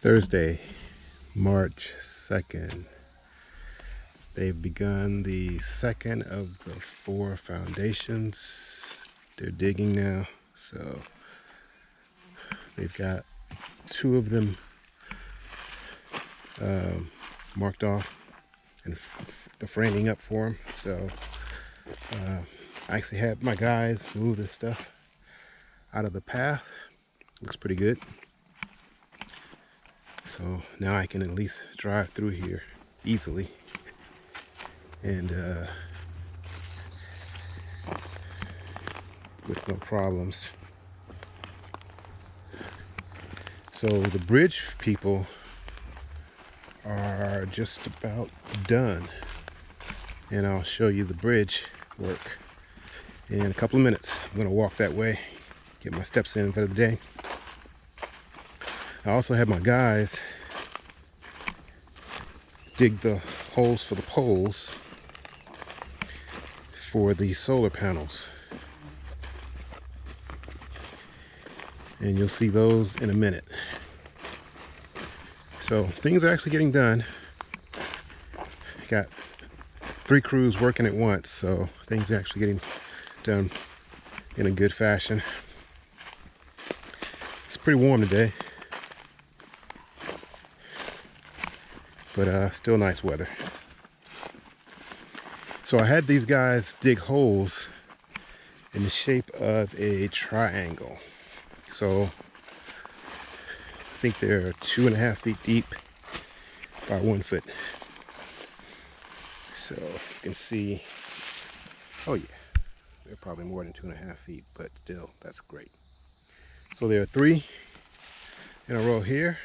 Thursday, March 2nd. They've begun the second of the four foundations. They're digging now, so they've got two of them um, marked off and the framing up for them. So uh, I actually had my guys move this stuff out of the path. Looks pretty good. So now I can at least drive through here easily. And uh, with no problems. So the bridge people are just about done. And I'll show you the bridge work in a couple of minutes. I'm gonna walk that way, get my steps in for the day. I also have my guys dig the holes for the poles for the solar panels. And you'll see those in a minute. So things are actually getting done. Got three crews working at once, so things are actually getting done in a good fashion. It's pretty warm today. But uh, still nice weather. So I had these guys dig holes in the shape of a triangle. So I think they're two and a half feet deep by one foot. So you can see, oh yeah, they're probably more than two and a half feet, but still, that's great. So there are three in a row here.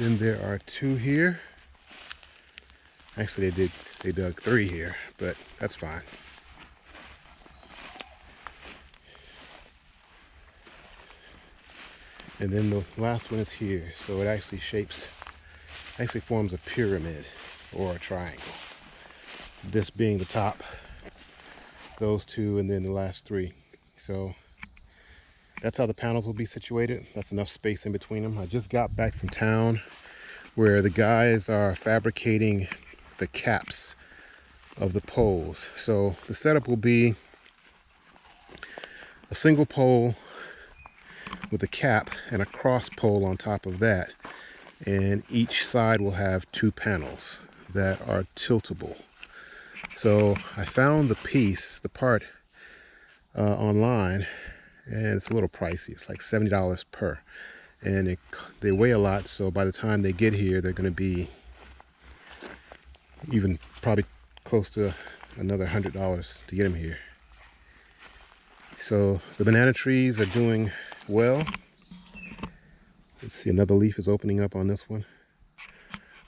Then there are two here. Actually, they did they dug three here, but that's fine. And then the last one is here. So it actually shapes, actually forms a pyramid or a triangle. This being the top, those two, and then the last three. So that's how the panels will be situated. That's enough space in between them. I just got back from town where the guys are fabricating the caps of the poles. So the setup will be a single pole with a cap and a cross pole on top of that. And each side will have two panels that are tiltable. So I found the piece, the part uh, online and it's a little pricey. It's like $70 per. And it, they weigh a lot, so by the time they get here, they're going to be even probably close to another $100 to get them here. So the banana trees are doing well. Let's see, another leaf is opening up on this one.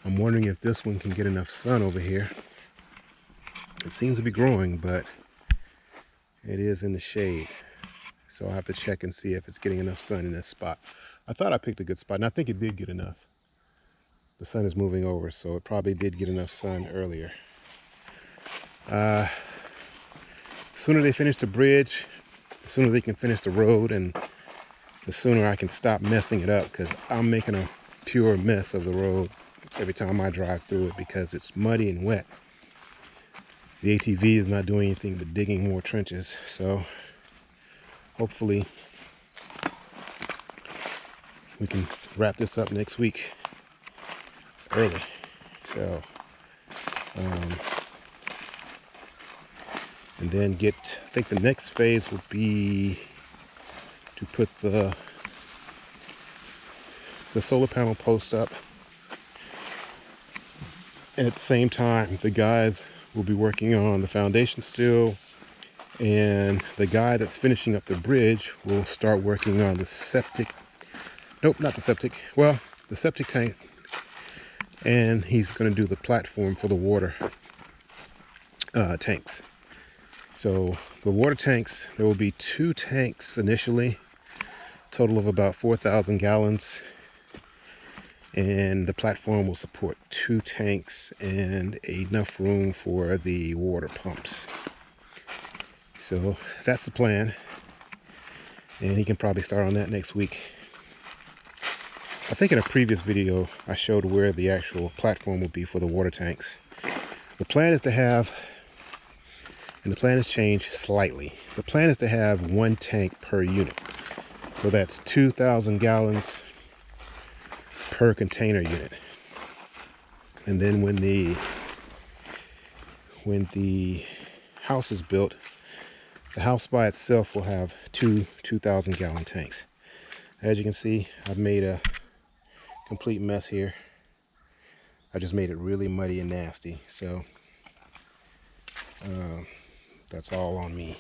I'm wondering if this one can get enough sun over here. It seems to be growing, but it is in the shade. So I'll have to check and see if it's getting enough sun in this spot. I thought I picked a good spot, and I think it did get enough. The sun is moving over, so it probably did get enough sun earlier. Uh, the sooner they finish the bridge, the sooner they can finish the road, and the sooner I can stop messing it up, because I'm making a pure mess of the road every time I drive through it because it's muddy and wet. The ATV is not doing anything but digging more trenches, so hopefully we can wrap this up next week early. So, um, and then get, I think the next phase will be to put the, the solar panel post up. And at the same time, the guys will be working on the foundation still and the guy that's finishing up the bridge will start working on the septic nope not the septic well the septic tank. And he's going to do the platform for the water uh, tanks. So the water tanks there will be two tanks initially total of about 4,000 gallons. And the platform will support two tanks and enough room for the water pumps so that's the plan. And he can probably start on that next week. I think in a previous video I showed where the actual platform would be for the water tanks. The plan is to have, and the plan has changed slightly. The plan is to have one tank per unit. So that's 2,000 gallons per container unit. And then when the when the house is built, the house by itself will have two 2,000 gallon tanks. As you can see, I've made a complete mess here. I just made it really muddy and nasty. So uh, that's all on me.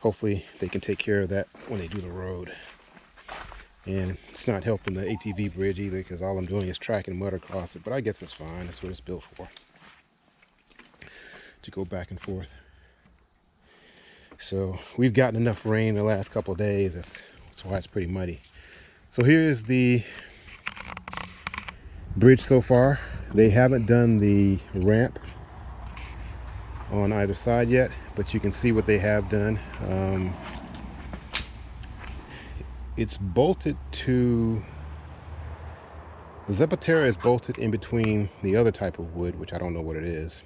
Hopefully they can take care of that when they do the road. And it's not helping the ATV bridge either because all I'm doing is tracking mud across it. But I guess it's fine. That's what it's built for. To go back and forth. So we've gotten enough rain the last couple days. That's, that's why it's pretty muddy. So here's the bridge so far. They haven't done the ramp on either side yet, but you can see what they have done. Um, it's bolted to, the Zapatera is bolted in between the other type of wood, which I don't know what it is.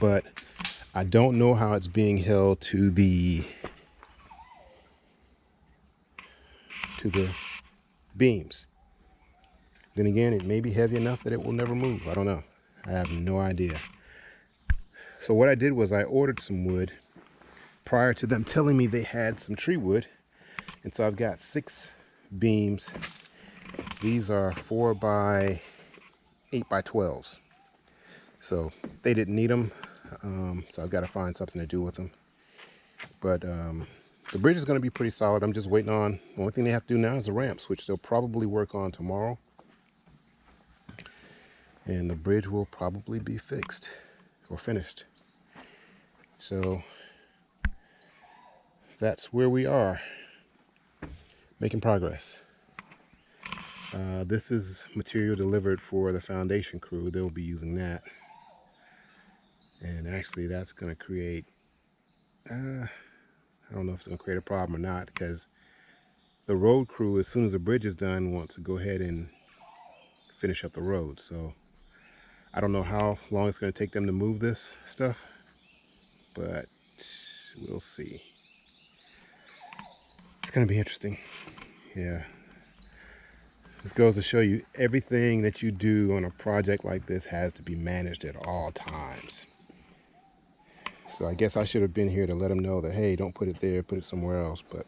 But I don't know how it's being held to the to the beams. Then again, it may be heavy enough that it will never move. I don't know. I have no idea. So what I did was I ordered some wood prior to them telling me they had some tree wood. And so I've got six beams. These are four by eight by 12s. So they didn't need them. Um, so I've got to find something to do with them. But um, the bridge is going to be pretty solid. I'm just waiting on, the only thing they have to do now is the ramps, which they'll probably work on tomorrow. And the bridge will probably be fixed or finished. So that's where we are, making progress. Uh, this is material delivered for the foundation crew. They'll be using that and actually that's going to create uh, I don't know if it's going to create a problem or not because the road crew as soon as the bridge is done wants to go ahead and finish up the road. So I don't know how long it's going to take them to move this stuff but we'll see. It's going to be interesting. Yeah. This goes to show you everything that you do on a project like this has to be managed at all times so I guess I should have been here to let them know that, hey, don't put it there, put it somewhere else. But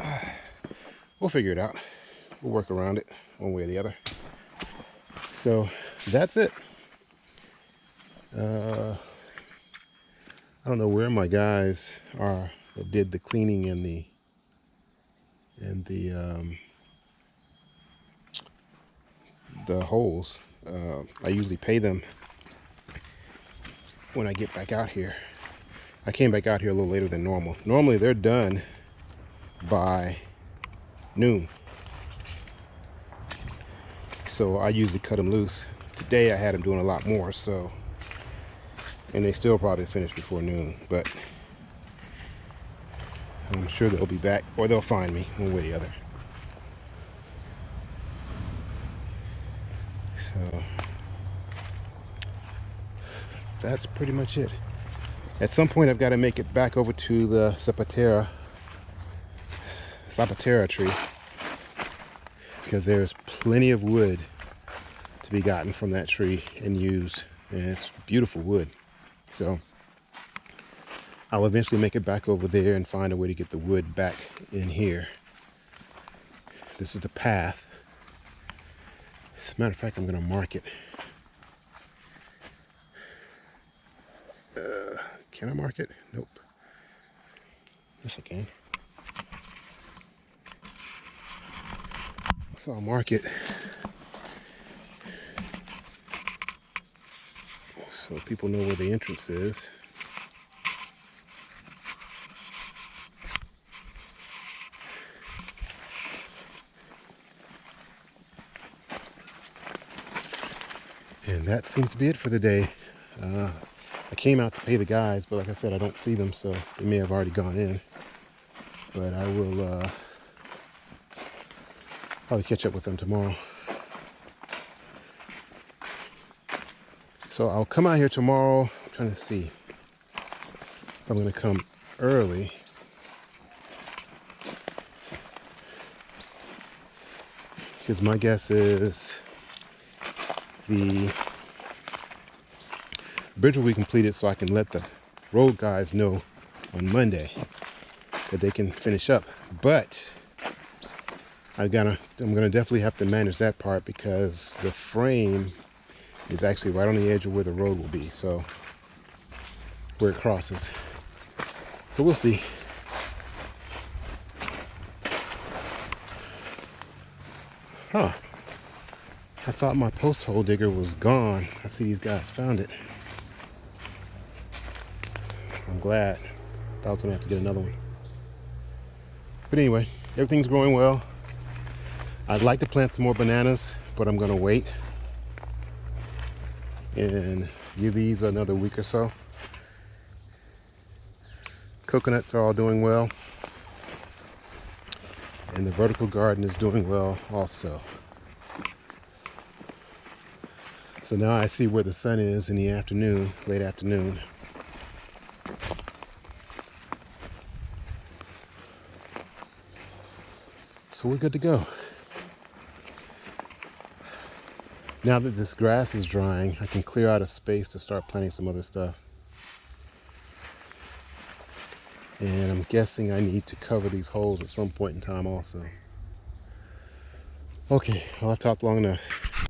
uh, we'll figure it out. We'll work around it one way or the other. So that's it. Uh, I don't know where my guys are that did the cleaning in the in the um, the holes. Uh, I usually pay them when I get back out here. I came back out here a little later than normal. Normally they're done by noon. So I usually cut them loose. Today I had them doing a lot more, so and they still probably finish before noon, but I'm sure they'll be back or they'll find me one way or the other. So that's pretty much it. At some point, I've got to make it back over to the Zapatera, Zapatera tree because there's plenty of wood to be gotten from that tree and used. And it's beautiful wood. So I'll eventually make it back over there and find a way to get the wood back in here. This is the path. As a matter of fact, I'm going to mark it. Can I mark it? Nope. Yes, I can. So I'll mark it. So people know where the entrance is. And that seems to be it for the day. Uh, I came out to pay the guys, but like I said, I don't see them, so they may have already gone in. But I will uh, Probably catch up with them tomorrow. So I'll come out here tomorrow. I'm trying to see if I'm going to come early. Because my guess is the bridge will be completed so I can let the road guys know on Monday that they can finish up. But I gotta, I'm gonna definitely have to manage that part because the frame is actually right on the edge of where the road will be. So where it crosses. So we'll see. Huh. I thought my post hole digger was gone. I see these guys found it. Glad. Thought I was gonna have to get another one. But anyway, everything's growing well. I'd like to plant some more bananas, but I'm gonna wait and give these another week or so. Coconuts are all doing well. And the vertical garden is doing well also. So now I see where the sun is in the afternoon, late afternoon. So we're good to go. Now that this grass is drying, I can clear out a space to start planting some other stuff. And I'm guessing I need to cover these holes at some point in time also. Okay, well I've talked long enough.